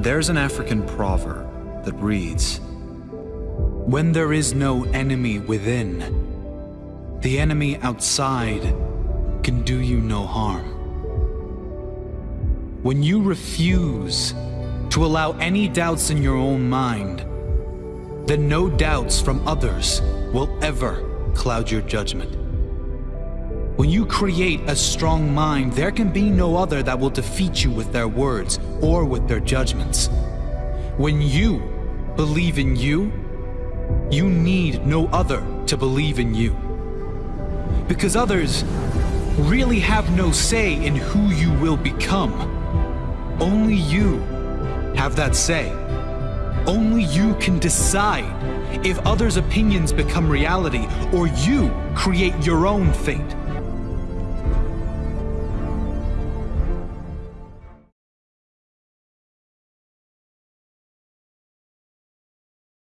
There's an African proverb that reads, When there is no enemy within, the enemy outside can do you no harm. When you refuse to allow any doubts in your own mind, then no doubts from others will ever cloud your judgment. When you create a strong mind, there can be no other that will defeat you with their words or with their judgments. When you believe in you, you need no other to believe in you. Because others really have no say in who you will become. Only you have that say. Only you can decide if others' opinions become reality or you create your own fate.